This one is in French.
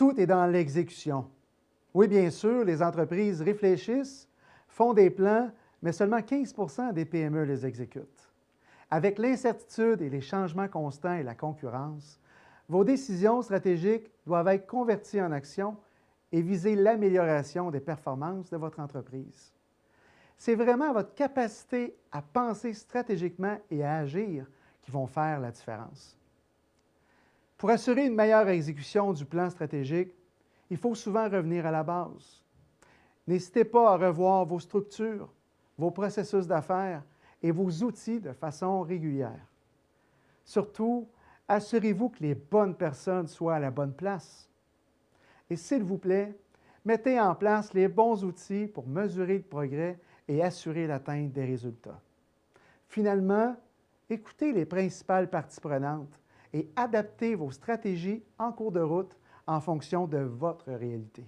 Tout est dans l'exécution. Oui, bien sûr, les entreprises réfléchissent, font des plans, mais seulement 15 des PME les exécutent. Avec l'incertitude et les changements constants et la concurrence, vos décisions stratégiques doivent être converties en actions et viser l'amélioration des performances de votre entreprise. C'est vraiment votre capacité à penser stratégiquement et à agir qui vont faire la différence. Pour assurer une meilleure exécution du plan stratégique, il faut souvent revenir à la base. N'hésitez pas à revoir vos structures, vos processus d'affaires et vos outils de façon régulière. Surtout, assurez-vous que les bonnes personnes soient à la bonne place. Et s'il vous plaît, mettez en place les bons outils pour mesurer le progrès et assurer l'atteinte des résultats. Finalement, écoutez les principales parties prenantes et adaptez vos stratégies en cours de route en fonction de votre réalité.